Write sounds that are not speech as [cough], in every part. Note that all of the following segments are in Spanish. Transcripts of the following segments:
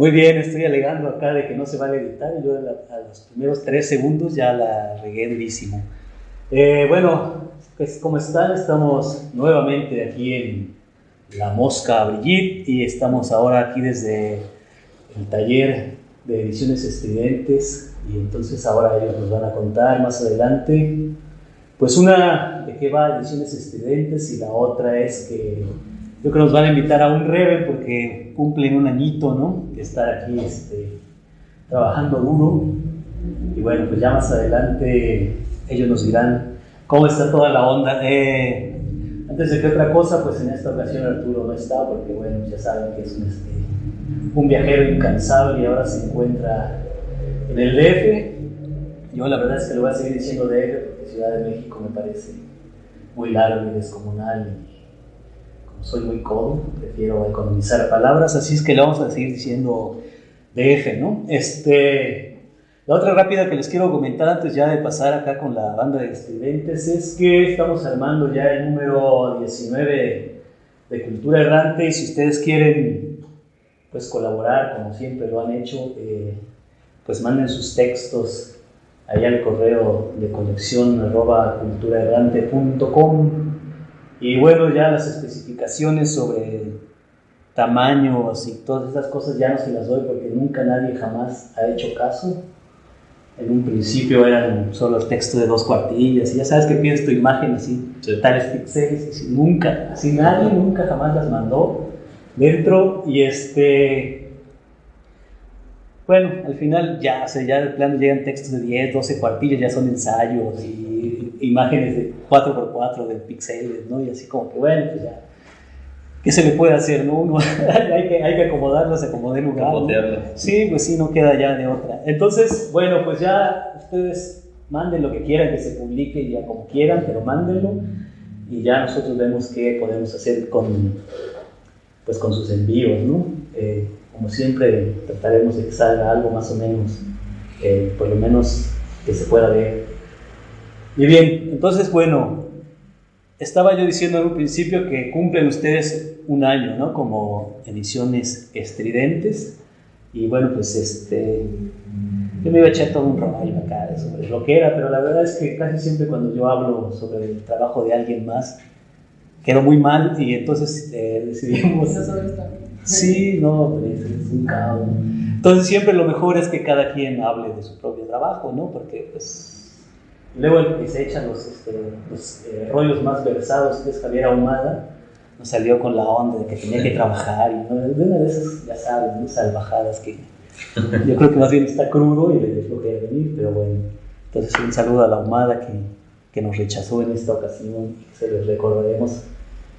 Muy bien, estoy alegando acá de que no se va a editar y yo a los primeros tres segundos ya la regué durísimo. Eh, bueno, pues como están, estamos nuevamente aquí en La Mosca Brigitte y estamos ahora aquí desde el taller de ediciones estridentes y entonces ahora ellos nos van a contar más adelante pues una de qué va ediciones estridentes y la otra es que yo creo que nos van a invitar a un reve porque cumplen un añito, ¿no? De estar aquí este, trabajando duro. Y bueno, pues ya más adelante ellos nos dirán cómo está toda la onda. Eh, antes de que otra cosa, pues en esta ocasión Arturo no está porque, bueno, ya saben que es un, este, un viajero incansable y ahora se encuentra en el DF. Yo la verdad es que lo voy a seguir diciendo DF porque Ciudad de México me parece muy largo y descomunal soy muy codo, prefiero economizar palabras, así es que le vamos a seguir diciendo DF, ¿no? Este, la otra rápida que les quiero comentar antes ya de pasar acá con la banda de estudiantes es que estamos armando ya el número 19 de Cultura Errante y si ustedes quieren pues colaborar como siempre lo han hecho, eh, pues manden sus textos allá al correo de colección arroba culturaerrante.com y bueno, ya las especificaciones sobre tamaños y todas esas cosas ya no se las doy porque nunca nadie jamás ha hecho caso. En un principio eran solo el texto de dos cuartillas y ya sabes que pides tu imagen así, tales píxeles, y nunca, así nadie nunca jamás las mandó dentro y este bueno, al final ya, o sea, ya de plano llegan textos de 10, 12 cuartillas, ya son ensayos y imágenes de 4x4 de píxeles, ¿no? Y así como que, bueno, pues ya, ¿qué se le puede hacer, no? [laughs] hay, que, hay que acomodarlas, acomodar lugar. ¿no? Sí, pues sí, no queda ya de otra. Entonces, bueno, pues ya ustedes manden lo que quieran, que se publique ya como quieran, pero mándenlo y ya nosotros vemos qué podemos hacer con, pues con sus envíos, ¿no? Eh, como siempre, trataremos de que salga algo más o menos, eh, por lo menos que se pueda ver. Y bien, entonces, bueno, estaba yo diciendo en un principio que cumplen ustedes un año, ¿no? Como ediciones estridentes. Y bueno, pues este, yo me iba a echar todo un rollo acá sobre lo que era, pero la verdad es que casi siempre cuando yo hablo sobre el trabajo de alguien más, quedó muy mal y entonces eh, [laughs] decidimos... Sí, no, pues, es un caos. Entonces siempre lo mejor es que cada quien hable de su propio trabajo, ¿no? Porque pues luego el que se echa los, este, los eh, rollos más versados, que es Javier Ahumada, nos salió con la onda de que tenía que trabajar y ¿no? de una de esas, ya sabes, ¿no? salvajadas que [laughs] yo creo que más bien está crudo y le dejó que venir, pero bueno. Entonces un saludo a la Ahumada que, que nos rechazó en esta ocasión y que se les recordaremos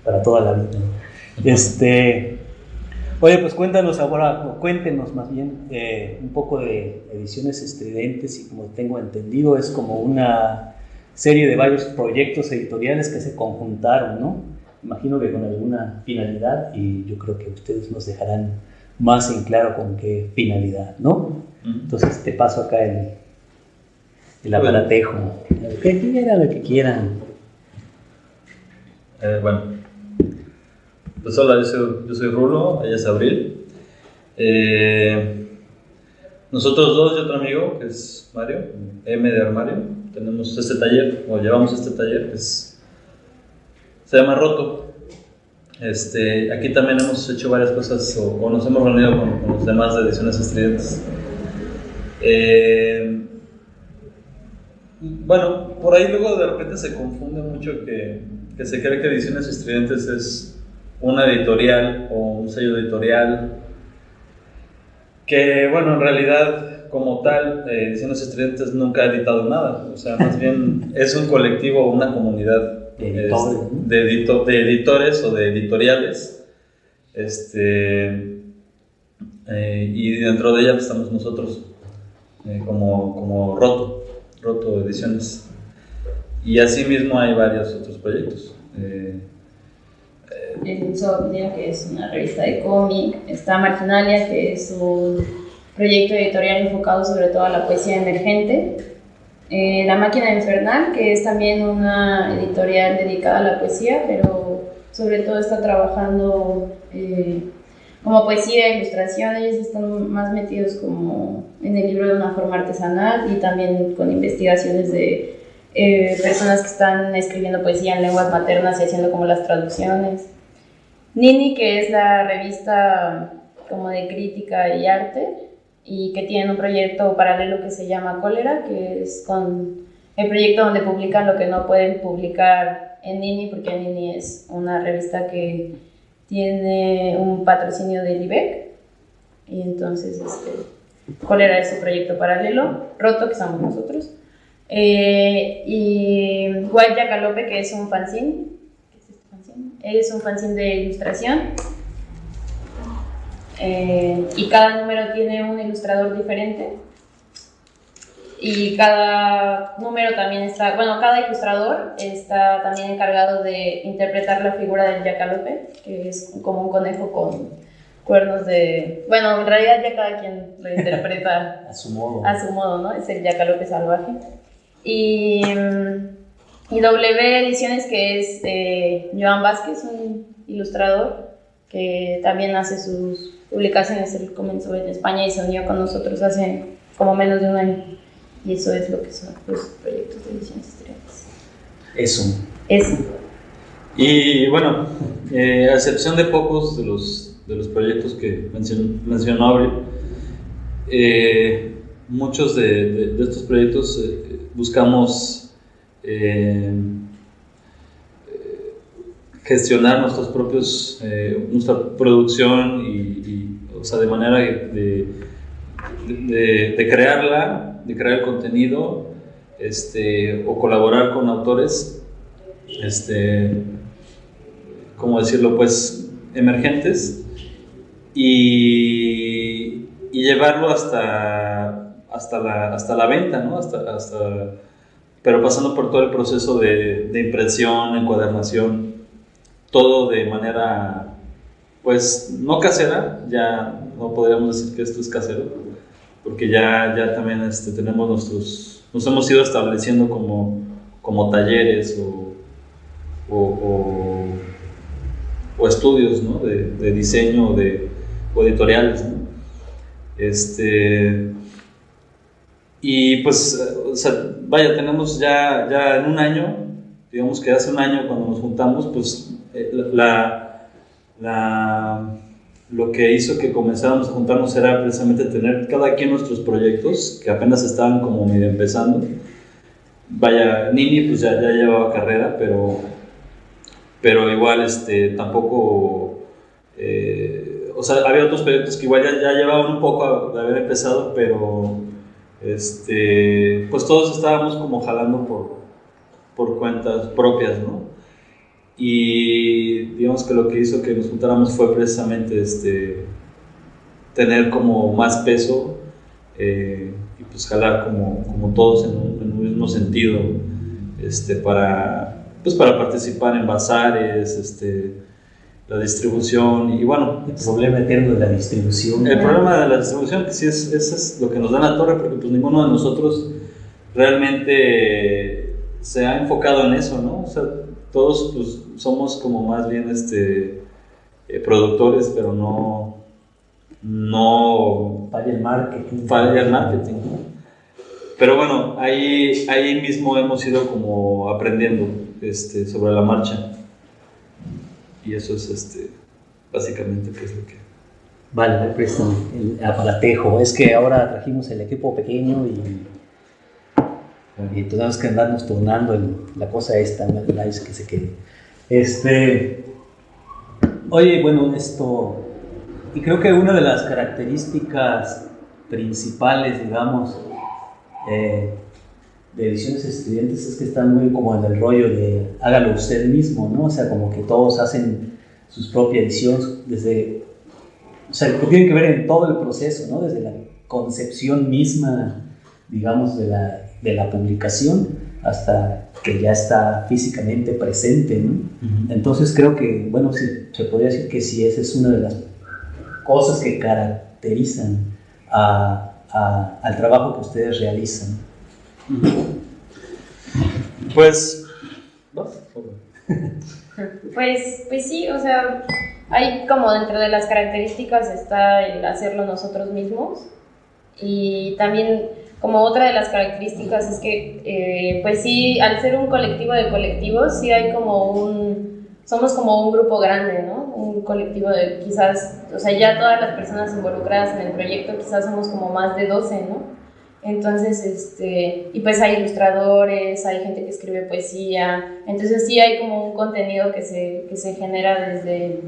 para toda la vida. [laughs] Este, Oye, pues cuéntanos ahora, o cuéntenos más bien eh, un poco de ediciones estridentes y como tengo entendido es como una serie de varios proyectos editoriales que se conjuntaron, ¿no? Imagino que con alguna finalidad y yo creo que ustedes nos dejarán más en claro con qué finalidad, ¿no? Entonces te paso acá el, el aparatejo. Lo que quieran, lo que quieran. Eh, bueno, pues hola, yo soy, yo soy Rulo, ella es Abril. Eh, nosotros dos y otro amigo, que es Mario, M de Armario, tenemos este taller, o llevamos este taller, que es, se llama Roto. Este, aquí también hemos hecho varias cosas, o, nos hemos reunido con, los demás de Ediciones Estridentes. Eh, bueno, por ahí luego de repente se confunde mucho que, que se cree que Ediciones Estridentes es una editorial o un sello editorial que, bueno, en realidad como tal, eh, Ediciones Estudiantes nunca ha editado nada, o sea, más bien [laughs] es un colectivo, una comunidad de, editores o de editoriales, este, eh, y dentro de ella estamos nosotros eh, como, como Roto, Roto Ediciones. Y asimismo hay varios otros proyectos el Insomnia, que es una revista de cómic, está Marginalia, que es un proyecto editorial enfocado sobre todo a la poesía emergente, eh, La Máquina Infernal, que es también una editorial dedicada a la poesía, pero sobre todo está trabajando eh, como poesía, ilustración, ellos están más metidos como en el libro de una forma artesanal y también con investigaciones de eh, personas que están escribiendo poesía en lenguas maternas y haciendo como las traducciones. Nini, que es la revista como de crítica y arte y que tiene un proyecto paralelo que se llama Cólera, que es con el proyecto donde publican lo que no pueden publicar en Nini, porque Nini es una revista que tiene un patrocinio del IBEC. Y entonces este, Cólera es su proyecto paralelo, Roto, que somos nosotros, eh, y Guaya Calope, que es un fanzine, ¿qué es un fanzine de ilustración eh, y cada número tiene un ilustrador diferente y cada número también está, bueno, cada ilustrador está también encargado de interpretar la figura del yacalope, que es como un conejo con cuernos de... Bueno, en realidad ya cada quien lo interpreta [laughs] a su modo. A su modo, ¿no? Es el yacalope salvaje. Y, y W Ediciones, que es eh, Joan Vázquez, un ilustrador que también hace sus publicaciones. Él comenzó en España y se unió con nosotros hace como menos de un año. Y eso es lo que son los proyectos de ediciones estudiantiles. Eso. Eso. Y bueno, eh, a excepción de pocos de los, de los proyectos que mencionó, mencionó Abril, eh, muchos de, de, estos proyectos eh, buscamos eh, gestionar nuestros propios, nuestra producción y, o sea, de manera de, de, de crearla de crear el contenido este, o colaborar con autores, este, ¿cómo decirlo? Pues emergentes y, y llevarlo hasta, hasta, la, hasta la venta, ¿no? Hasta, hasta, pero pasando por todo el proceso de, de impresión, encuadernación, todo de manera, pues, no casera, ya no podríamos decir que esto es casero, porque ya, ya también este, tenemos nuestros, nos hemos ido estableciendo como, como talleres o, o, estudios ¿no? de, diseño de, o editoriales. Este, y pues, sea, vaya, tenemos ya, ya en un año, digamos que hace un año cuando nos juntamos, pues eh, la, la lo que hizo que comenzáramos a juntarnos era precisamente tener cada quien nuestros proyectos, que apenas estaban como medio empezando. Vaya, Nini pues ya, ya llevaba carrera, pero, pero igual este, tampoco... Eh, o sea, había otros proyectos que igual ya, ya llevaban un poco de haber empezado, pero este, pues todos estábamos como jalando por, por cuentas propias, ¿no? Y digamos que lo que hizo que nos juntáramos fue precisamente este, tener como más peso eh, y pues jalar como, como todos en un, en un, mismo sentido este, para, pues para participar en bazares, este, la distribución y bueno. El problema eterno de la distribución. El problema de la distribución, que sí es, eso es lo que nos da la torre, porque pues ninguno de nosotros realmente se ha enfocado en eso, ¿no? O sea, todos pues, somos como más bien este, eh, productores, pero no... no falla el marketing. Falla el marketing. Pero bueno, ahí, ahí mismo hemos ido como aprendiendo este, sobre la marcha. Y eso es este, básicamente pues, lo que... Vale, me prestan el aparatejo. Es que ahora trajimos el equipo pequeño y y tenemos que andarnos turnando en la cosa esta, la que se quede. Este, oye, bueno, esto, y creo que una de las características principales, digamos, eh, de ediciones estudiantes es que están muy como en el rollo de hágalo usted mismo, ¿no? O sea, como que todos hacen sus propias ediciones desde, o sea, que tiene que ver en todo el proceso, ¿no? Desde la concepción misma, digamos, de la de la publicación hasta que ya está físicamente presente, ¿no? Entonces creo que, bueno, sí, se podría decir que sí, esa es una de las cosas que caracterizan a, a, al trabajo que ustedes realizan. Pues, pues, pues sí, o sea, Hay como dentro de las características está el hacerlo nosotros mismos y también como otra de las características es que eh, pues sí, al ser un colectivo de colectivos sí hay como un, somos como un grupo grande, ¿no? Un colectivo de quizás, o sea, ya todas las personas involucradas en el proyecto quizás somos como más de 12, ¿no? Entonces, este, y pues hay ilustradores, hay gente que escribe poesía, entonces sí hay como un contenido que se, que se genera desde,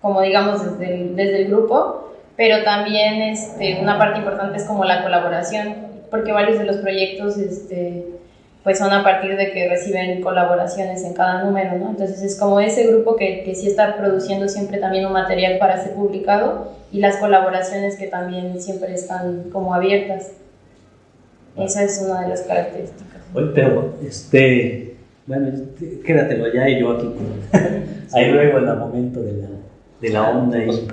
como digamos, desde el, desde el grupo, pero también este, una parte importante es como la colaboración, porque varios de los proyectos este, pues son a partir de que reciben colaboraciones en cada número, ¿no? Entonces es como ese grupo que, que sí está produciendo siempre también un material para ser publicado y las colaboraciones que también siempre están como abiertas. Esa es una de las características. Oye, pero, este, bueno, este, quédatelo allá y yo aquí. [laughs] Ahí luego en el momento de la, de la onda. Y,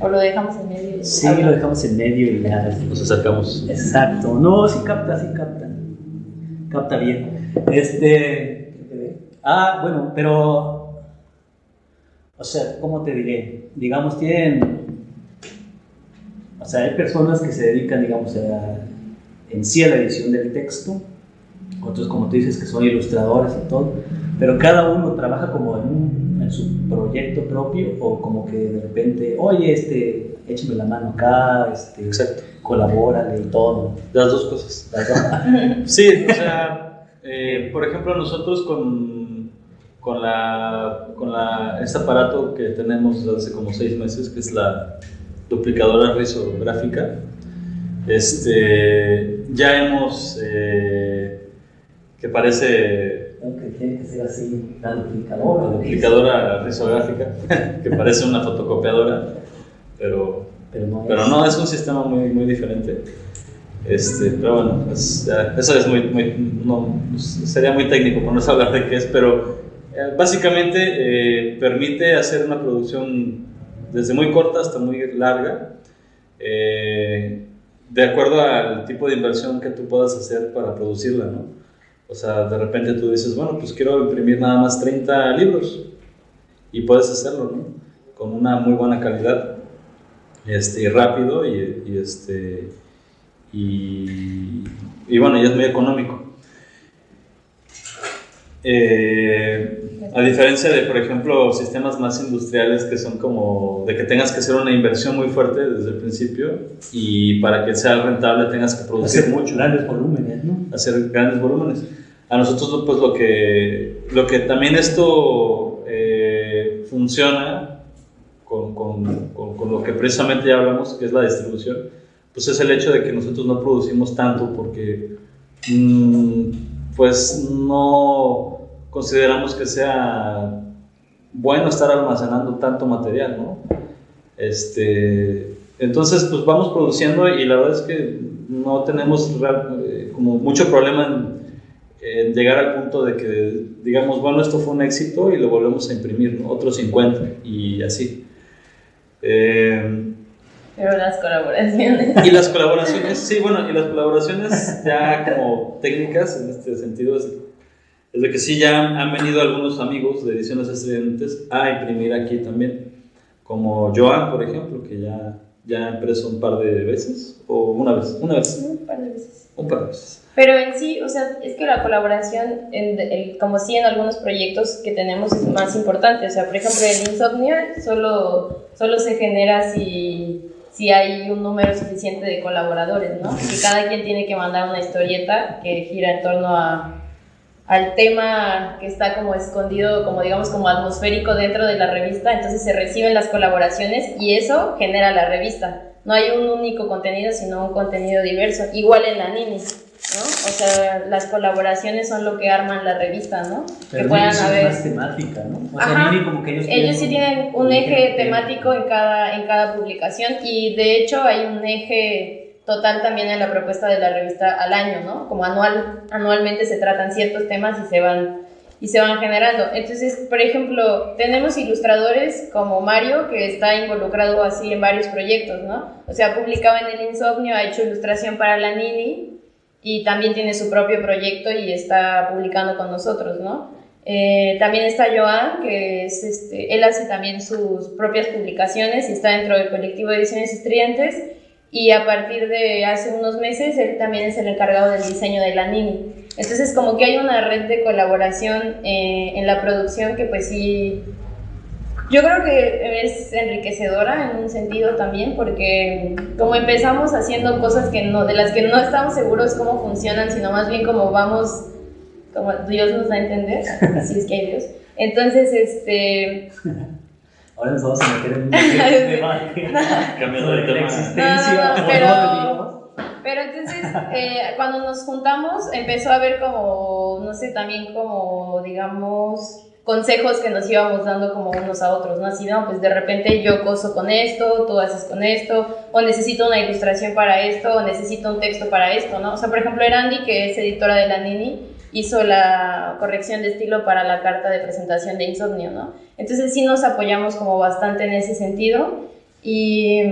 o lo dejamos en medio. Sí, lo dejamos en medio y ya. Nos acercamos. Exacto. No, sí capta, sí capta. Capta bien. Este. Ah, bueno, pero. O sea, ¿cómo te diré? Digamos, tienen. O sea, hay personas que se dedican, digamos, a en sí a la edición del texto, otros como tú dices que son ilustradores y todo, pero cada uno trabaja como en, en su proyecto propio o como que de repente, oye, este, échame la mano acá, este, Exacto. colabórale y todo. Las dos cosas. Las dos. [laughs] sí, o sea, eh, por ejemplo, nosotros con, con, la, con la, este aparato que tenemos hace como seis meses, que es la duplicadora risográfica, este, ya hemos, eh, que parece... Aunque tiene que ser así, la duplicadora. La duplicadora risográfica, [laughs] que parece una fotocopiadora, pero, pero, no, pero es. no, es un sistema muy, muy diferente. Este, pero bueno, pues, eso es muy, muy no, sería muy técnico por no hablar de qué es, pero eh, básicamente eh, permite hacer una producción desde muy corta hasta muy larga. Eh, de acuerdo al tipo de inversión que tú puedas hacer para producirla, ¿no? O sea, de repente tú dices, bueno, pues quiero imprimir nada más 30 libros y puedes hacerlo, ¿no? Con una muy buena calidad este, y rápido y, este, y, y, bueno, y es muy económico. Eh, a diferencia de, por ejemplo, sistemas más industriales que son como de que tengas que hacer una inversión muy fuerte desde el principio y para que sea rentable tengas que producir hacer mucho. Grandes volúmenes, ¿no? Hacer grandes volúmenes. A nosotros, pues lo que, lo que también esto eh, funciona con, con, con, con, lo que precisamente ya hablamos, que es la distribución, pues es el hecho de que nosotros no producimos tanto porque, mmm, pues no consideramos que sea bueno estar almacenando tanto material, ¿no? Este, entonces, pues vamos produciendo y la verdad es que no tenemos eh, como mucho problema en, en, llegar al punto de que digamos, bueno, esto fue un éxito y lo volvemos a imprimir, ¿no? Otros 50 y así. Eh, pero las colaboraciones. [laughs] Y las colaboraciones, sí, bueno, y las colaboraciones ya como técnicas en este sentido es, es de que sí ya han venido algunos amigos de ediciones estudiantes a imprimir aquí también, como Joan, por ejemplo, que ya, ya ha impreso un par de veces, o una vez, una vez. Un par de veces. Un par de veces. Pero en sí, o sea, es que la colaboración, en, en, como sí en algunos proyectos que tenemos, es más importante. O sea, por ejemplo, el Insomnia solo, solo se genera si, si hay un número suficiente de colaboradores, ¿no? Y cada quien tiene que mandar una historieta que gira en torno a, al tema que está como escondido, como digamos, como atmosférico dentro de la revista, entonces se reciben las colaboraciones y eso genera la revista. No hay un único contenido, sino un contenido diverso. Igual en la Nini, ¿no? O sea, las colaboraciones son lo que arman la revista, ¿no? Pero que puedan haber... es más temática, ¿no? O sea, Ajá. Nini como que ellos, Ellos sí tienen un eje temático en cada, en cada publicación y de hecho hay un eje total también en la propuesta de la revista al año, ¿no? Como anual, anualmente se tratan ciertos temas y se van y se van generando. Entonces, por ejemplo, tenemos ilustradores como Mario, que está involucrado así en varios proyectos, ¿no? O sea, ha publicado en El Insomnio, ha hecho ilustración para la Nini y también tiene su propio proyecto y está publicando con nosotros, ¿no? Eh, también está Joan, que es este, él hace también sus propias publicaciones y está dentro del colectivo de Ediciones Estudiantes. Y a partir de hace unos meses, él también es el encargado del diseño de la Nini. Entonces, como que hay una red de colaboración eh, en la producción que, pues sí, yo creo que es enriquecedora en un sentido también, porque como empezamos haciendo cosas que no, de las que no estamos seguros cómo funcionan, sino más bien como vamos como Dios nos da a entender, [laughs] si es que hay Dios. Entonces, este... Ahora nos vamos a meter en un [laughs] debate cambiando de tema. existencia pero, pero entonces, eh, cuando nos juntamos, empezó a haber como, no sé, también como, digamos, consejos que nos íbamos dando como unos a otros, ¿no? Así, no, pues de repente yo coso con esto, tú haces con esto, o necesito una ilustración para esto, o necesito un texto para esto, ¿no? O sea, por ejemplo, Erandi, que es editora de la Nini, hizo la corrección de estilo para la carta de presentación de Insomnio, ¿no? Entonces sí nos apoyamos como bastante en ese sentido y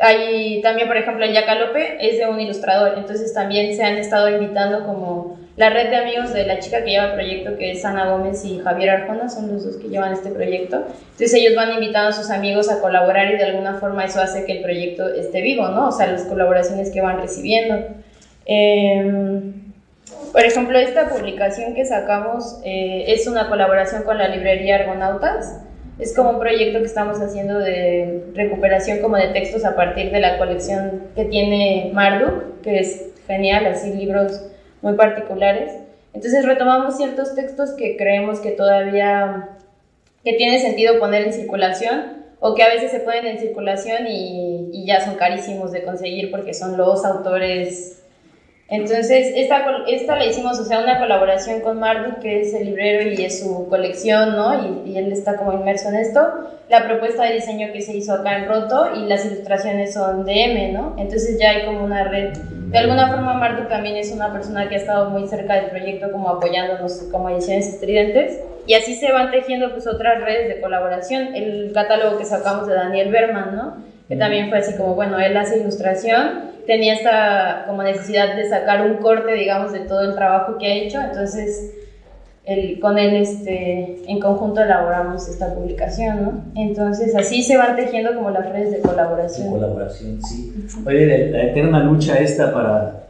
hay también, por ejemplo, el Yacalope es de un ilustrador, entonces también se han estado invitando como la red de amigos de la chica que lleva el proyecto, que es Ana Gómez y Javier Arjona, son los dos que llevan este proyecto. Entonces ellos van invitando a sus amigos a colaborar y de alguna forma eso hace que el proyecto esté vivo, ¿no? O sea, las colaboraciones que van recibiendo. Eh, por ejemplo, esta publicación que sacamos eh, es una colaboración con la librería Argonautas. Es como un proyecto que estamos haciendo de recuperación como de textos a partir de la colección que tiene Marduk, que es genial, así libros muy particulares. Entonces retomamos ciertos textos que creemos que todavía que tiene sentido poner en circulación o que a veces se ponen en circulación y, y ya son carísimos de conseguir porque son los autores entonces, esta, esta la hicimos, o sea, una colaboración con Marduk, que es el librero y es su colección, ¿no? Y, y, él está como inmerso en esto. La propuesta de diseño que se hizo acá en Roto y las ilustraciones son de M, ¿no? Entonces ya hay como una red. De alguna forma, Marduk también es una persona que ha estado muy cerca del proyecto, como apoyándonos como ediciones estridentes. Y así se van tejiendo pues otras redes de colaboración. El catálogo que sacamos de Daniel Berman, ¿no? Que también fue así como, bueno, él hace ilustración tenía esta como necesidad de sacar un corte, digamos, de todo el trabajo que ha hecho, entonces el, con él este, en conjunto elaboramos esta publicación, ¿no? Entonces así se van tejiendo como las redes de colaboración. De colaboración, sí. Oye, la, eterna lucha esta para,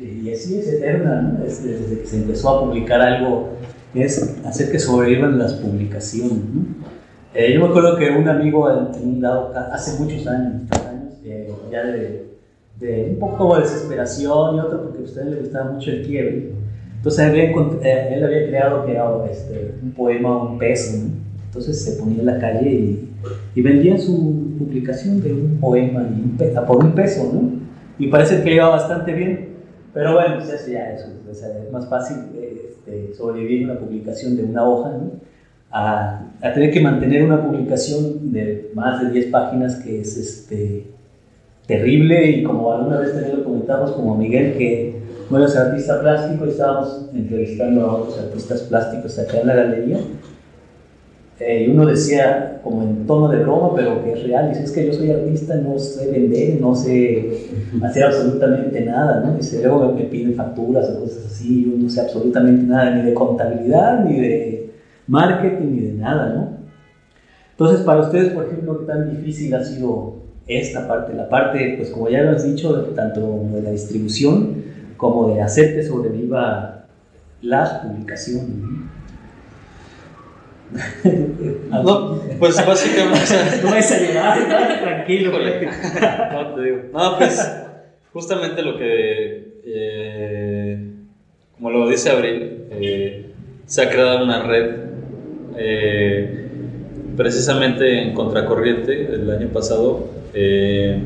y así es eterna, ¿no? desde que se empezó a publicar algo, es hacer que sobrevivan las publicaciones, ¿no? Eh, yo me acuerdo que un amigo en un dado, hace muchos años, años eh, ya de de un poco de desesperación y otro porque a usted le gustaba mucho el quiebre. Entonces él, eh, él había creado que este, un poema un peso, entonces se ponía en la calle y, y, vendía su publicación de un poema y por un peso, ¿no? Y parece que iba bastante bien, pero bueno, pues eso ya es, es más fácil este, sobrevivir una publicación de una hoja, ¿no? A, a, tener que mantener una publicación de más de 10 páginas que es este, terrible y como alguna vez también lo comentamos como Miguel que bueno es artista plástico y estábamos entrevistando a otros artistas plásticos acá en la galería eh, y uno decía como en tono de broma pero que es real dice es que yo soy artista no sé vender no sé hacer absolutamente nada ¿no? dice luego me piden facturas o cosas así yo no sé absolutamente nada ni de contabilidad ni de marketing ni de nada ¿no? entonces para ustedes por ejemplo qué tan difícil ha sido esta parte, la parte, pues como ya lo has dicho, tanto de la distribución como de hacer que sobreviva las publicaciones. [laughs] No, pues básicamente. [laughs] no vas a llegar, tranquilo. [laughs] no, te digo. No, pues justamente lo que, eh, como lo dice Abril, eh, se ha creado una red eh, precisamente en contracorriente el año pasado eh,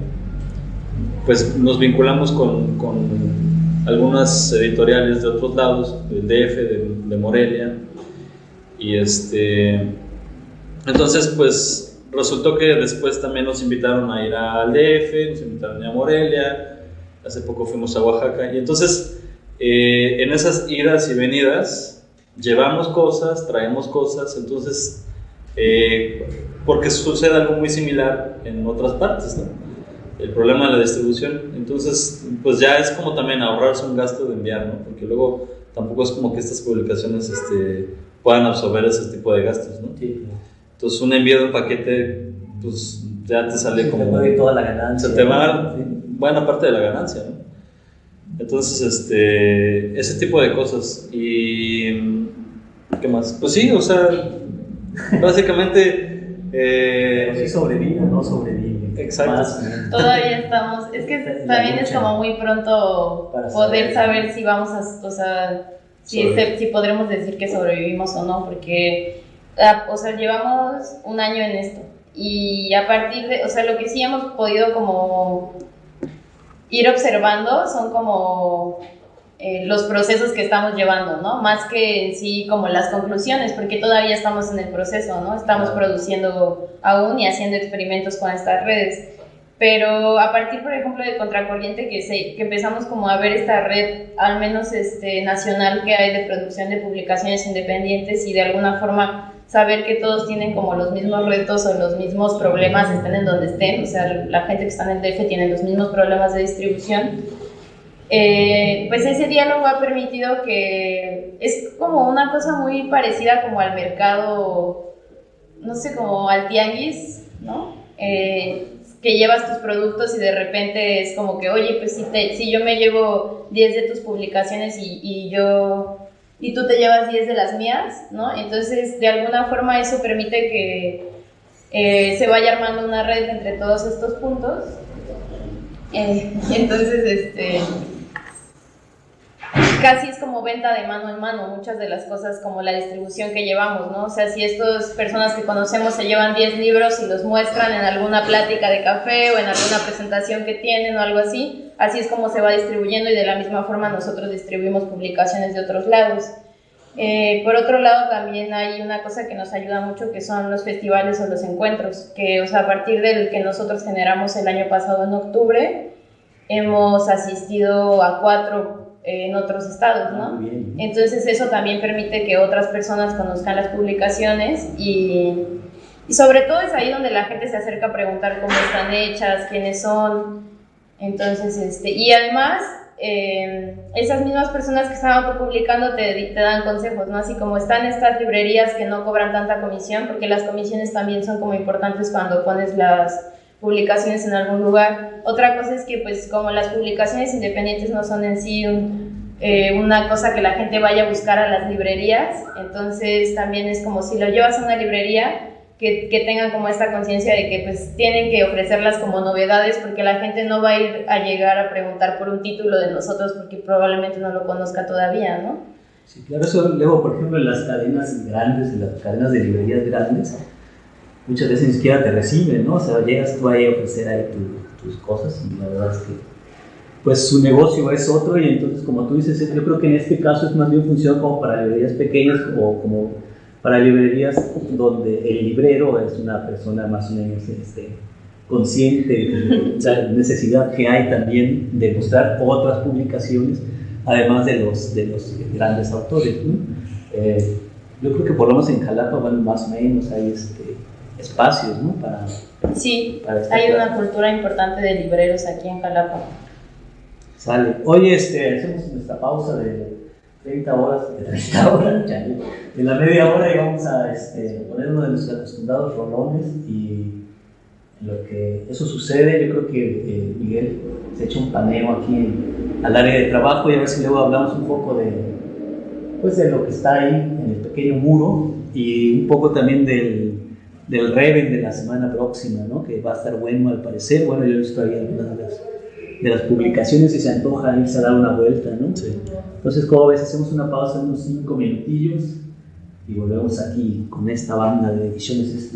pues nos vinculamos con, con, algunas editoriales de otros lados, del DF, de, Morelia, y este, entonces pues resultó que después también nos invitaron a ir al DF, nos invitaron a, Morelia, hace poco fuimos a Oaxaca, y entonces eh, en esas idas y venidas llevamos cosas, traemos cosas, entonces eh, porque sucede algo muy similar en otras partes, ¿no? El problema de la distribución. Entonces, pues ya es como también ahorrarse un gasto de enviar, ¿no? Porque luego tampoco es como que estas publicaciones este, puedan absorber ese tipo de gastos, ¿no? Sí. Entonces, un envío de un paquete, pues ya te sale como... Te toda la ganancia. Se te va buena parte de la ganancia, ¿no? Entonces, este, ese tipo de cosas. Y... ¿Qué más? Pues sí, o sea, [laughs] básicamente... Eh, sí sobrevive, no sobrevive. Exacto. Todavía estamos, es que [laughs] también es como muy pronto poder saber si vamos a, o sea, si, si podremos decir que sobrevivimos o no, porque, ah, o sea, llevamos un año en esto y a partir de, o sea, lo que sí hemos podido como ir observando son como eh, los procesos que estamos llevando, ¿no? Más que en sí como las conclusiones, porque todavía estamos en el proceso, ¿no? Estamos produciendo aún y haciendo experimentos con estas redes. Pero a partir, por ejemplo, de Contracorriente, que, se, que empezamos como a ver esta red, al menos este, nacional, que hay de producción de publicaciones independientes y de alguna forma saber que todos tienen como los mismos retos o los mismos problemas, estén en donde estén, o sea, la gente que está en el DF tiene los mismos problemas de distribución, eh, pues ese diálogo ha permitido que es como una cosa muy parecida como al mercado, no sé, como al tianguis, ¿no? Eh, que llevas tus productos y de repente es como que, oye, pues si, te, si yo me llevo 10 de tus publicaciones y, yo y tú te llevas 10 de las mías, ¿no? Entonces, de alguna forma eso permite que eh, se vaya armando una red entre todos estos puntos. [laughs] Entonces, este, casi es como venta de mano en mano, muchas de las cosas como la distribución que llevamos, ¿no? O sea, si estas personas que conocemos se llevan 10 libros y los muestran en alguna plática de café o en alguna presentación que tienen o algo así, así es como se va distribuyendo y de la misma forma nosotros distribuimos publicaciones de otros lados. Eh, por otro lado, también hay una cosa que nos ayuda mucho que son los festivales o los encuentros, que o sea, a partir del que nosotros generamos el año pasado en octubre, hemos asistido a cuatro en otros estados, ¿no? Ah, Entonces eso también permite que otras personas conozcan las publicaciones y, y, sobre todo es ahí donde la gente se acerca a preguntar cómo están hechas, quiénes son. Entonces, este, y además, eh, esas mismas personas que están autopublicando te, te dan consejos, ¿no? Así como están estas librerías que no cobran tanta comisión, porque las comisiones también son como importantes cuando pones las publicaciones en algún lugar. Otra cosa es que pues como las publicaciones independientes no son en sí eh, una cosa que la gente vaya a buscar a las librerías, entonces también es como si lo llevas a una librería, que, que tengan como esta conciencia de que pues tienen que ofrecerlas como novedades porque la gente no va a ir a llegar a preguntar por un título de nosotros porque probablemente no lo conozca todavía, ¿no? Sí, claro, eso luego, por ejemplo, en las cadenas grandes, en las cadenas de librerías grandes, muchas veces ni siquiera te reciben, ¿no? O sea, llegas tú ahí a ofrecer ahí tus cosas y la verdad es que pues su negocio es otro y entonces como tú dices, yo creo que en este caso es más bien funciona como para librerías pequeñas o como para librerías donde el librero es una persona más o menos este, consciente de la necesidad que hay también de mostrar otras publicaciones, además de los, de los grandes autores. Eh, yo creo que por lo menos en Jalapa, van más o menos, hay este, espacios, ¿no? Para, sí, hay una cultura importante de libreros aquí en Jalapa. Sale. Oye, este, hacemos nuestra pausa de 30 horas, de 30 [laughs] horas, ya, en la media hora y vamos a este, poner uno de nuestros acostumbrados rolones y en lo que eso sucede, yo creo que eh, Miguel se echa un paneo aquí al área de trabajo y a ver si luego hablamos un poco de, pues, de lo que está ahí en el pequeño muro y un poco también del del Reven de la semana próxima, ¿no? que va a estar bueno al parecer. Bueno, yo he visto ahí algunas de las, de las publicaciones y se antoja irse a dar una vuelta. ¿no? Sí. Entonces, como ves, hacemos una pausa de unos 5 minutillos y volvemos aquí con esta banda de ediciones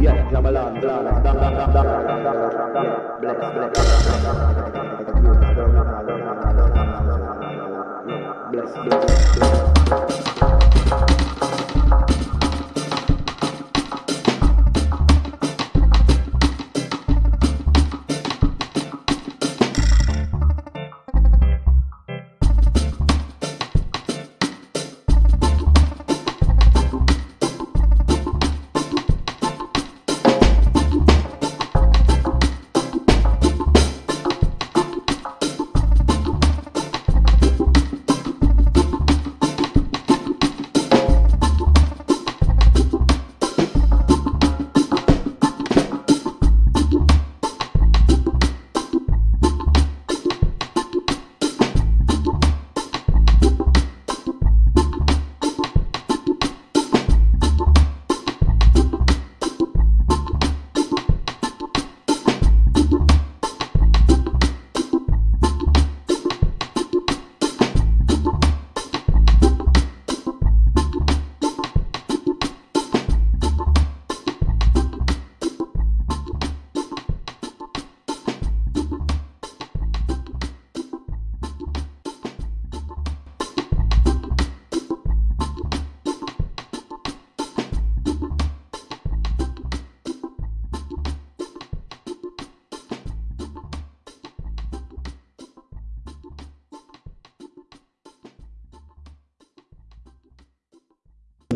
Yes, Jabalan, Blana,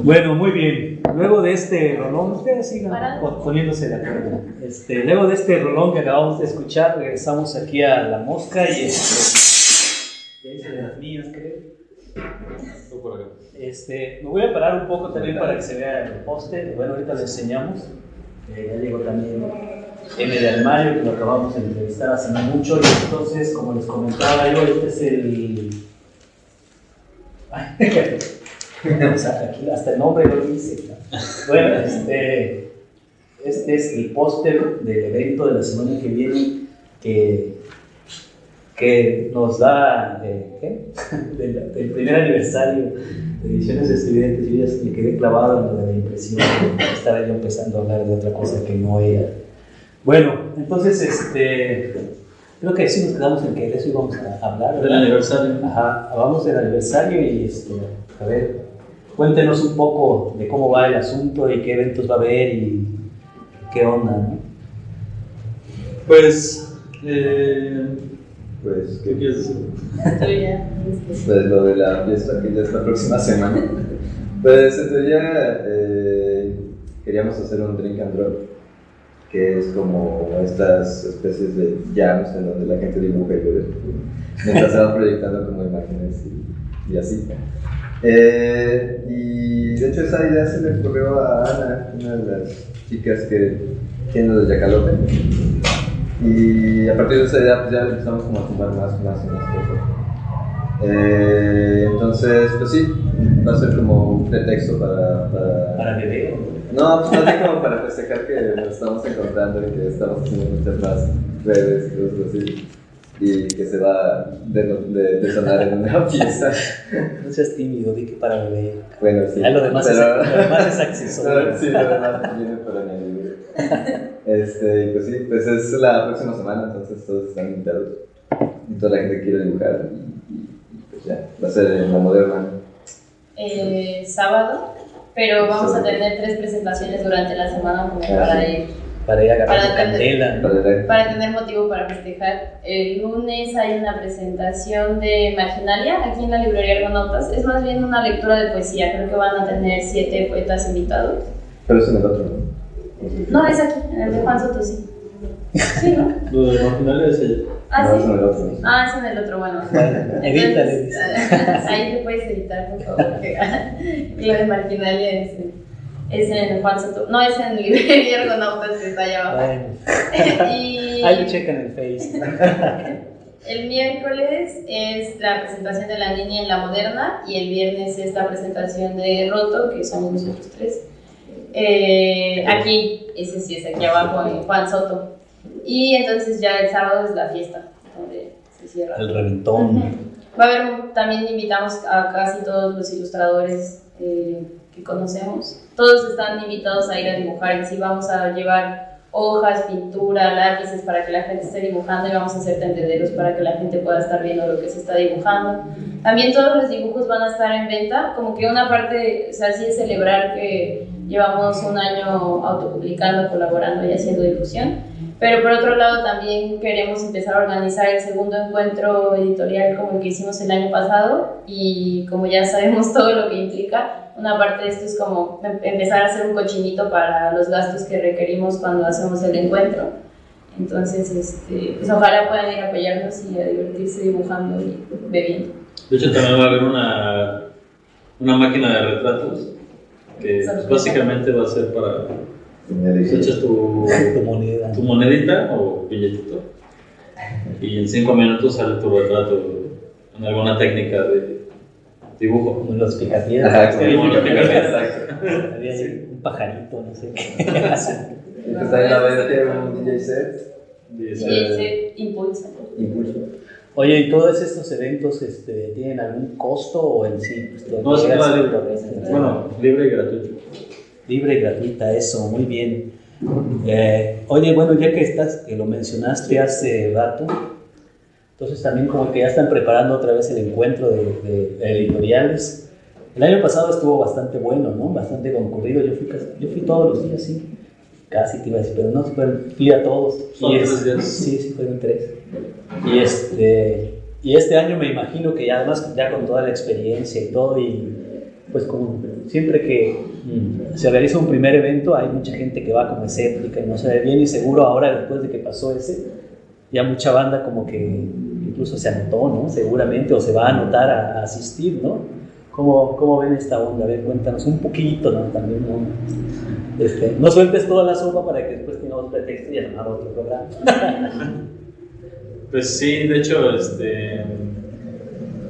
Bueno, muy bien. Luego de este rolón, ustedes sigan poniéndose de acuerdo. Este, luego de este rolón que acabamos de escuchar, regresamos aquí a la mosca y este, ya hice de las mías, creo. Este, me voy a parar un poco también para que se vea el poste. Bueno, ahorita lo enseñamos. Eh, ya llegó también M de Armario, que lo acabamos de entrevistar hace mucho. Y entonces, como les comentaba yo, este es el. [laughs] [laughs] Ay, aquí hasta el nombre lo dice. Bueno, este, este es el póster del evento de la semana que viene que, que nos da eh, [laughs] del, primer aniversario de Ediciones Estudiantes. Yo ya me quedé clavado en lo de la impresión, estaba yo empezando a hablar de otra cosa que no era. Bueno, entonces, este, creo que sí nos quedamos en que de eso íbamos a hablar. Del aniversario. Ajá, hablamos del aniversario y, este, a ver, Cuéntenos un poco de cómo va el asunto y qué eventos va a haber y qué onda, ¿no? Pues, eh, pues, ¿qué quieres decir? pues lo de la fiesta que ya es la próxima semana. Pues en teoría eh, queríamos hacer un drink and drop, que es como estas especies de jams en donde la gente dibuja y bebe, mientras se va proyectando como imágenes y, y así. Eh, y de hecho esa idea se le ocurrió a Ana, una de las chicas que tiene los Yacalope. Y a partir de esa idea pues ya empezamos como a sumar más, más y más cosas. Eh, entonces, pues sí, va a ser como un pretexto para... ¿Para, ¿Para beber? No, pues más como para festejar que nos estamos encontrando y que estamos haciendo muchas más redes y cosas así y que se va de, de, de sonar en una [laughs] pieza. No seas tímido, di que para beber. Bueno, sí. Ah, lo, demás es, lo demás es accesorio. [laughs] sí, lo demás viene para añadir. Este, pues sí, pues es la próxima semana, entonces todos están invitados. Y toda la gente quiere dibujar. Y, y, pues ya, va a ser en la moderna. Eh, sábado, pero vamos a tener tres presentaciones durante la semana como ah, para ir para ir a agarrar candela. Para, tener motivo para festejar. El lunes hay una presentación de Marginalia aquí en la librería Argonautas. Es más bien una lectura de poesía. Creo que van a tener siete poetas invitados. Pero es en el otro, ¿no? No, es aquí, en el de Juan Soto, sí. Sí, ¿no? Lo de Marginalia es el. Ah, no, sí. Es en el otro. Ah, es en el otro, bueno. [laughs] Evítale. [laughs] Ahí te puedes editar, por favor. [laughs] lo de Marginalia es. Es en Juan Soto. No, es en Librería Argonautas que está allá abajo. [laughs] y... Ahí checan en el Face. [laughs] el miércoles es la presentación de la niña en la moderna y el viernes es la presentación de Roto, que somos nosotros tres. Eh, aquí, ese sí es aquí abajo en Juan Soto. Y entonces ya el sábado es la fiesta, donde se cierra. El reventón. Va a haber, también invitamos a casi todos los ilustradores eh, que conocemos. Todos están invitados a ir a dibujar y sí vamos a llevar hojas, pintura, lápices para que la gente esté dibujando y vamos a hacer tendederos para que la gente pueda estar viendo lo que se está dibujando. También todos los dibujos van a estar en venta, como que una parte, o sea, sí es celebrar que llevamos un año autopublicando, colaborando y haciendo difusión. Pero por otro lado también queremos empezar a organizar el segundo encuentro editorial como el que hicimos el año pasado y como ya sabemos todo lo que implica, una parte de esto es como em, empezar a hacer un cochinito para los gastos que requerimos cuando hacemos el encuentro. Entonces, este, pues ojalá puedan ir a apoyarnos y a divertirse dibujando y bebiendo. De hecho, también va a haber una, una máquina de retratos que básicamente va a ser para... Echas tu, tu, moneda. tu monedita o billetito [laughs] y en cinco minutos sale tu retrato en alguna técnica de dibujo. Como los picapiedras. Los picapiedras. Había un pajarito, no sé qué. Está en la vez un DJ set. DJ set impulsa. Impulso. Oye, ¿y todos estos eventos este, tienen algún costo o en sí? Pues, no, es libre. Bueno, libre y gratuito. Libre y gratuita, eso, muy bien. Eh, oye, bueno, ya que estás, que lo mencionaste hace rato, entonces también como que ya están preparando otra vez el encuentro de, editoriales. El año pasado estuvo bastante bueno, ¿no? Bastante concurrido. Yo fui, yo fui todos los días, sí. Casi te iba a decir, pero no, fui a todos. Y es, días? Sí, sí, fueron tres. Y este, y este año me imagino que ya además ya con toda la experiencia y todo, y pues como siempre que se realiza un primer evento hay mucha gente que va como escéptica y no se ve bien y seguro ahora después de que pasó ese, ya mucha banda como que incluso se anotó, ¿no? Seguramente, o se va a anotar a, asistir, ¿no? ¿Cómo, ¿Cómo, ven esta onda? A ver, cuéntanos un poquito, ¿no? También, ¿no? Este, no sueltes toda la sopa para que después tengamos pretexto y armar otro programa. pues sí, de hecho, este,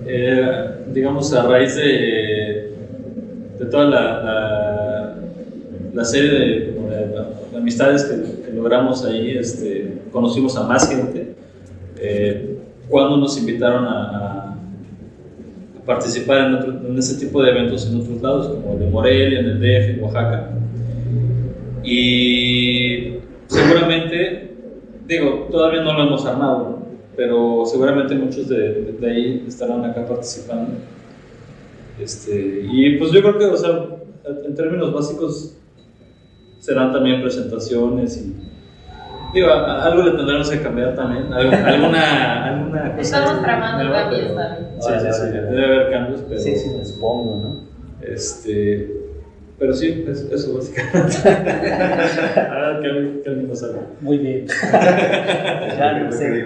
eh, digamos, a raíz de, de toda la, la, serie de, amistades que, logramos ahí, este, conocimos a más gente. Eh, cuando nos invitaron a, participar en, ese tipo de eventos en otros lados, como el de Morelia, en el DF, en Oaxaca. Y seguramente, digo, todavía no lo hemos armado, pero seguramente muchos de, de, ahí estarán acá participando. Este, y pues yo creo que, o sea, en términos básicos, serán también presentaciones y Digo, algo le tendremos que cambiar también. [laughs] Alguna, alguna cosa. Estamos tramando cambios también. Sí, sí, sí. Debe haber cambios, pero. Sí, sí, me supongo, ¿no? Este. Pero sí, eso, eso básicamente. Ahora que alguien nos habla. Muy bien. [laughs] ya no sé.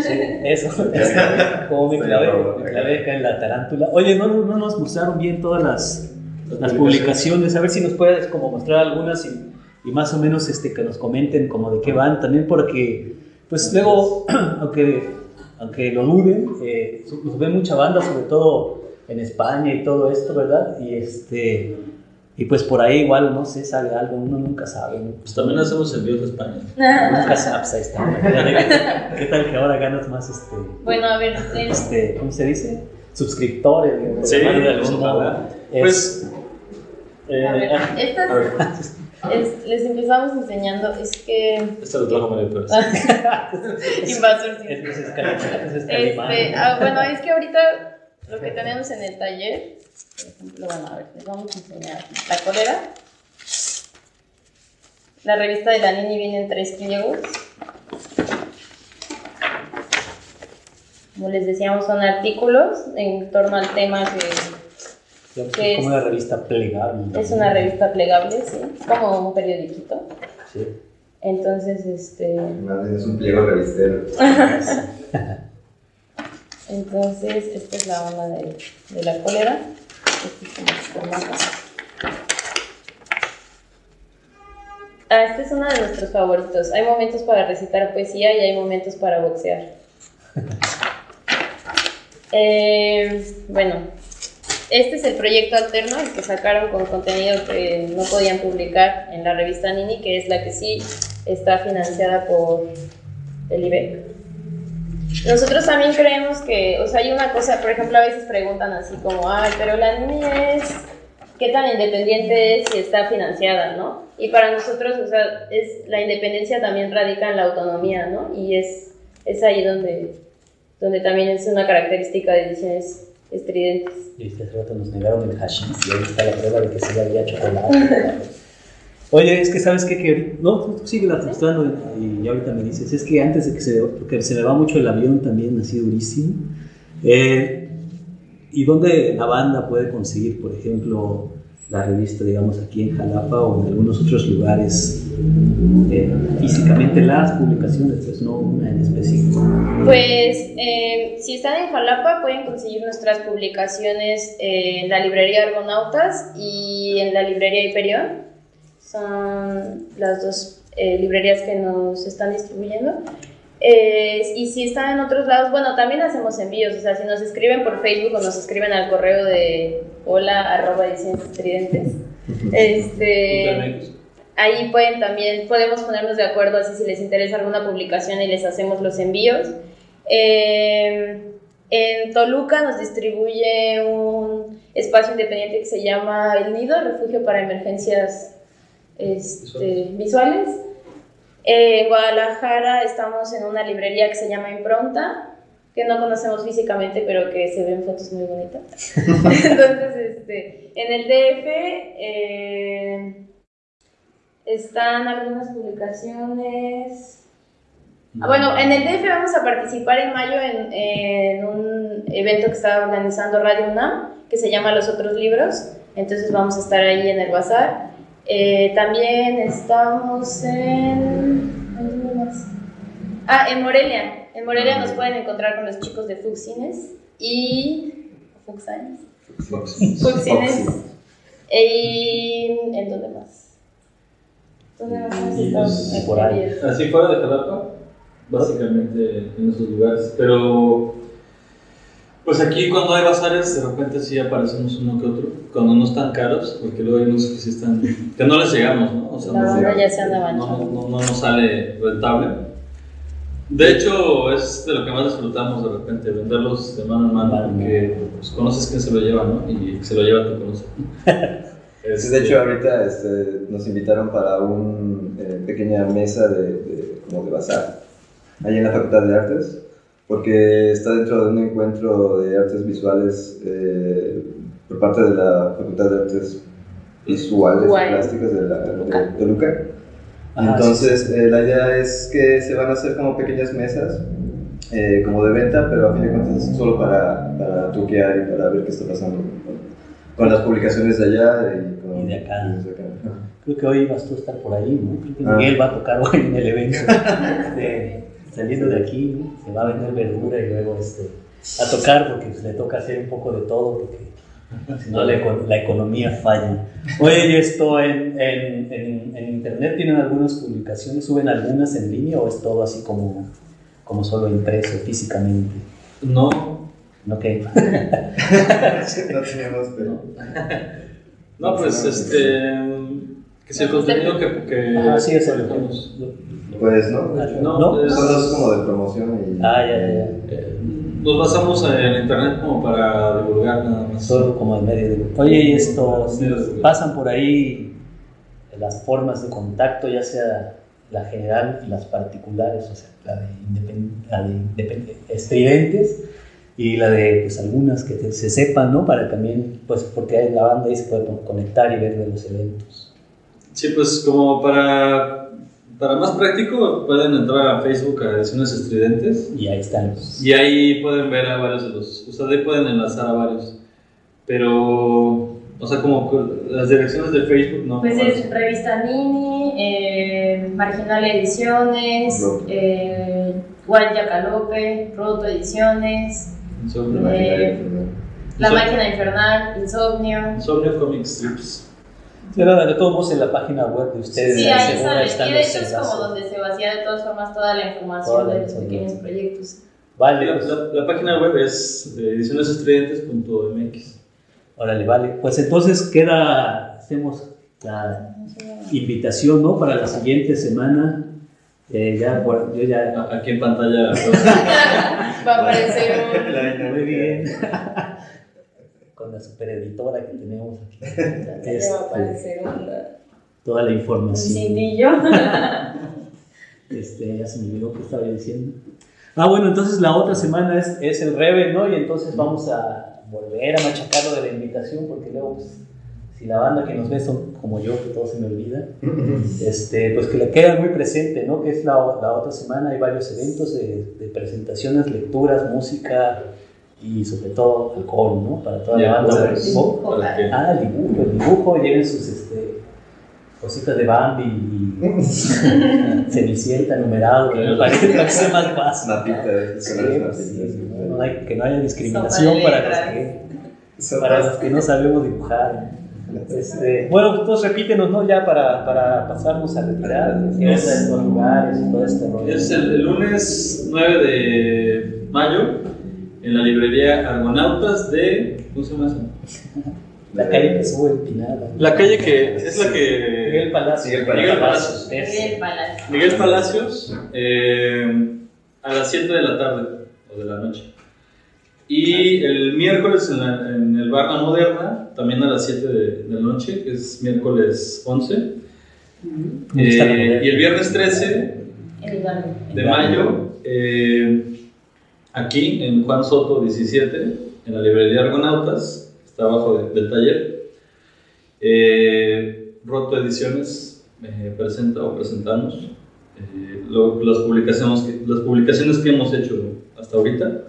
Sí, eso. [laughs] Como me clavé, me clavé acá en la tarántula. Oye, no, no nos mostraron bien todas las, las publicaciones. A ver si nos puedes como mostrar algunas y y más o menos este, que nos comenten como de qué van, también porque pues luego, [clears throat] aunque, aunque lo duden, eh, nos ve mucha banda, sobre todo en España y todo esto, ¿verdad? Y este... Y pues por ahí igual, no sé, sale algo, uno nunca sabe. Pues también hacemos envíos de España. Nunca sabes, ahí está. ¿Qué tal que ahora ganas más este... Bueno, a ver, este, ¿cómo se dice? Suscriptores, Sí, de algún modo. Pues... Eh, a ver, ah, estas... Es, les empezamos enseñando, es que... Esto lo trajo María Pérez. Invasor. este, ah, bueno, es que ahorita lo que tenemos en el taller, por ejemplo, bueno, a ver, les vamos a enseñar la colera. La revista de Danini viene en tres pliegos. Como les decíamos, son artículos en torno al tema que es como una revista plegable. Es una revista plegable, sí. Como un periodiquito. Sí. Entonces, este. es un pliego revistero. [laughs] Entonces, esta es la onda de, de la cólera. Ah, este es uno de nuestros favoritos. Hay momentos para recitar poesía y hay momentos para boxear. [laughs] eh, bueno, este es el proyecto alterno, el que sacaron con contenido que no podían publicar en la revista Nini, que es la que sí está financiada por el IBEC. Nosotros también creemos que, o sea, hay una cosa, por ejemplo, a veces preguntan así como, ay, pero la niña es, ¿qué tan independiente es si está financiada, no? Y para nosotros, o sea, es, la independencia también radica en la autonomía, ¿no? Y es, es ahí donde, donde también es una característica de ediciones estridentes. Y este rato nos negaron el hashish y ahí está la prueba de que sí había chocolate. [laughs] Oye, es que sabes qué? que no, tú sigue la mostrando y ahorita me dices, es que antes de que se, porque se me va mucho el avión también, así durísimo. Eh, ¿Y dónde la banda puede conseguir, por ejemplo, la revista, digamos, aquí en Jalapa o en algunos otros lugares eh, físicamente las publicaciones, pues no una en específico? Pues eh, si están en Jalapa pueden conseguir nuestras publicaciones en la librería Argonautas y en la librería Hiperión son las dos eh, librerías que nos están distribuyendo. Eh, y si están en otros lados, bueno, también hacemos envíos, o sea, si nos escriben por Facebook o nos escriben al correo de hola arroba estridentes, este, ahí pueden también, podemos ponernos de acuerdo así si les interesa alguna publicación y les hacemos los envíos. Eh, en Toluca nos distribuye un espacio independiente que se llama El Nido, Refugio para Emergencias este, visuales. en Guadalajara estamos en una librería que se llama Impronta, que no conocemos físicamente, pero que se ven fotos muy bonitas. [laughs] Entonces, este, en el DF eh, están algunas publicaciones. Ah, bueno, en el DF vamos a participar en mayo en, en, un evento que está organizando Radio UNAM, que se llama Los Otros Libros. Entonces vamos a estar ahí en el bazar. Eh, también estamos en... ¿Dónde más? Ah, en Morelia. En Morelia nos pueden encontrar con los chicos de Fuxines y... Fuxines. Fuxines. ¿Y en dónde más? ¿Dónde más estamos? Por ahí. Así fuera de Jalapa, básicamente en esos lugares. Pero pues aquí cuando hay bazares, de repente sí aparecemos uno que otro, cuando no están caros, porque luego hay unos que sí están, que no les llegamos, ¿no? O sea, no, ya se no, no, no, nos sale rentable. De hecho, es de lo que más disfrutamos de repente, venderlos de mano en mano, porque pues, conoces quién se lo lleva, ¿no? Y se lo lleva tu conoce. [laughs] de hecho, ahorita este, nos invitaron para una eh, pequeña mesa de, de, como de bazar, ahí en la Facultad de Artes porque está dentro de un encuentro de artes visuales eh, por parte de la Facultad de Artes Visuales y Plásticas de, la, de Toluca. Entonces, eh, la idea es que se van a hacer como pequeñas mesas, eh, como de venta, pero a fin de cuentas es solo para, para truquear y para ver qué está pasando con, las publicaciones de allá y, con, de acá. Creo que hoy vas tú a estar por ahí, ¿no? Creo que Miguel va a tocar hoy en el evento. de [laughs] saliendo de aquí, se va a vender verdura y luego este, a tocar porque pues, le toca hacer un poco de todo porque si no la, la, economía falla. Oye, esto en, en, en, internet tienen algunas publicaciones? ¿Suben algunas en línea o es todo así como, como solo impreso físicamente? No. ¿No qué? [laughs] no tenemos, pero... No, pues este... Que si el contenido que... que ah, sí, es el, pues no, no, no es, como de promoción y... Ah, ya, ya, ya. Eh, nos basamos en internet como para divulgar nada más. Solo como el medio de... Oye, y esto, pasan por ahí las formas de contacto, ya sea la general y las particulares, o sea, la de, estridentes y la de pues algunas que se sepan, ¿no? Para también, pues porque la banda ahí se puede conectar y ver de los eventos. Sí, pues como para para más práctico, pueden entrar a Facebook a Ediciones Estridentes. Y ahí están. Y ahí pueden ver a varios de los. O sea, ahí pueden enlazar a varios. Pero. O sea, como las direcciones de Facebook, ¿no? Pues es Revista Mini, eh, Marginal Ediciones, eh, Guaya Calope, Roto Ediciones. Eh, la Máquina Infernal, Insomnio. Insomnio Comic Strips. Sí, de todos modos en la página web de ustedes. Sí, ahí sale. Y de hecho es como donde se vacía de todas formas toda la información de los pequeños proyectos. Vale. La, página web es edicionesestridentes.mx. Órale, vale. Pues entonces queda, hacemos la invitación, ¿no? Para la siguiente semana. Eh, ya, bueno, yo ya... Aquí en pantalla. [laughs] Va a aparecer [laughs] un... Muy bien. Con la super editora que tenemos aquí. [laughs] Este, va a aparecer [laughs] toda la información. Un cindillo. [laughs] Este, ya se me olvidó que estaba diciendo. Ah, bueno, entonces la otra semana es, es el Rebel, ¿no? Y entonces vamos a volver a machacarlo de la invitación porque luego, pues, si la banda que nos ve son como yo, que todo se me olvida, este, pues que le queda muy presente, ¿no? Que es la, la otra semana, hay varios eventos de, de, presentaciones, lecturas, música y sobre todo alcohol, ¿no? Para toda la banda. Dibujo, ah, el dibujo, el dibujo, lleven sus este, cositas de Bambi y [laughs] Cenicienta numerado, que me parece más fácil. no, hay, que no haya discriminación para los, que, para los que no sabemos dibujar. Este, bueno, pues todos repítenos, ¿no? Ya para, para pasarnos a retirar, es, los lugares y todo este rollo. Es el, el, lunes 9 de mayo en la librería Argonautas de. ¿Cómo se llama eso? La calle que sube empinada. La calle que es la que. Miguel Palacios. Miguel Palacios. Miguel Palacios. Miguel Palacios, eh, a las 7 de la tarde o de la noche. Y el miércoles en, la, en el bar La Moderna, también a las 7 de, de, la noche, que es miércoles 11. Eh, y el viernes 13 de mayo, eh, aquí en Juan Soto 17, en la librería Argonautas abajo del taller. Eh, Roto Ediciones eh, presenta o presentamos eh, lo, las, publicaciones que, las publicaciones que hemos hecho hasta ahorita.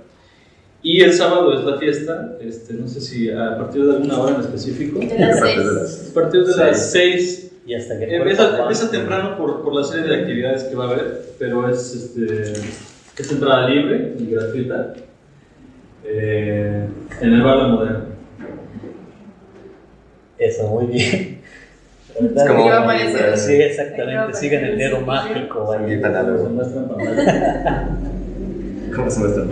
Y el sábado es la fiesta, este, no sé si a partir de alguna hora en específico. De las seis. A partir de las 6. Y hasta que empieza, empieza temprano por, por, la serie de actividades que va a haber, pero es, este, es entrada libre y gratuita eh, en el bar de Moderno. Eso, muy bien. Es como iba a aparecer. Sí, exactamente. Sigan el dedo mágico ahí. ¿Cómo se muestra?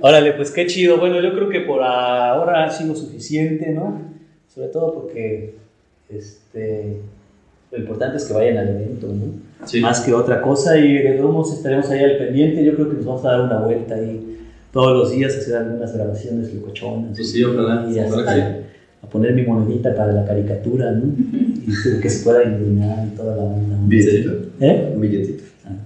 Órale, pues qué chido. Bueno, yo creo que por ahora ha sido suficiente, ¿no? Sobre todo porque este, lo importante es que vayan al evento, ¿no? Sí. Más que otra cosa y de todos estaremos ahí al pendiente. Yo creo que nos vamos a dar una vuelta ahí todos los días, hacer algunas grabaciones locochonas. Sí, sí, ojalá. Y hasta, a poner mi monedita para la caricatura, ¿no? Y que se pueda iluminar y toda la onda. Un billetito. ¿Eh? Un billetito.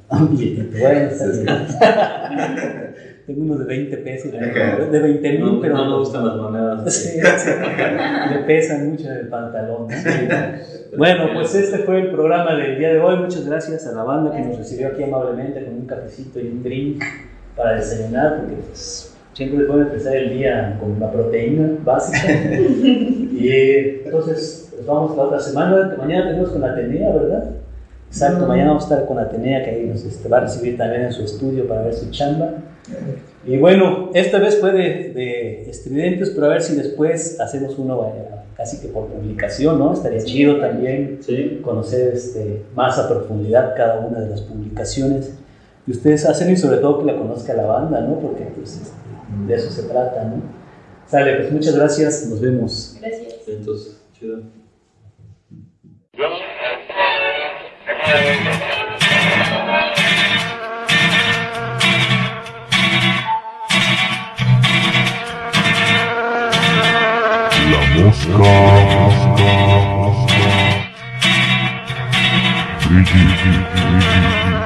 Ah, un billetito. Bueno, está bien. [laughs] Tengo unos de 20 pesos, de 20 mil, no, pero. No me gustan las monedas. [laughs] Sí, sí. Me pesan mucho en el pantalón. ¿no? Bueno, pues este fue el programa del día de hoy. Muchas gracias a la banda que nos recibió aquí amablemente con un cafecito y un drink para desayunar, porque pues, siempre puede empezar el día con la proteína básica. [laughs] y entonces, pues vamos la otra semana. Mañana tenemos con Atenea, ¿verdad? Exacto, mañana vamos a estar con Atenea, que ahí nos este, va a recibir también en su estudio para ver su chamba. Y bueno, esta vez fue de, de estridentes, pero a ver si después hacemos uno casi que por publicación, ¿no? Estaría sí. chido también sí. conocer este, más a profundidad cada una de las publicaciones que ustedes hacen y sobre todo que la conozca la banda, ¿no? Porque pues, este, de eso se trata, ¿no? Sale, pues muchas gracias, nos vemos. Gracias. Entonces, chido. La mosca, mosca, mosca.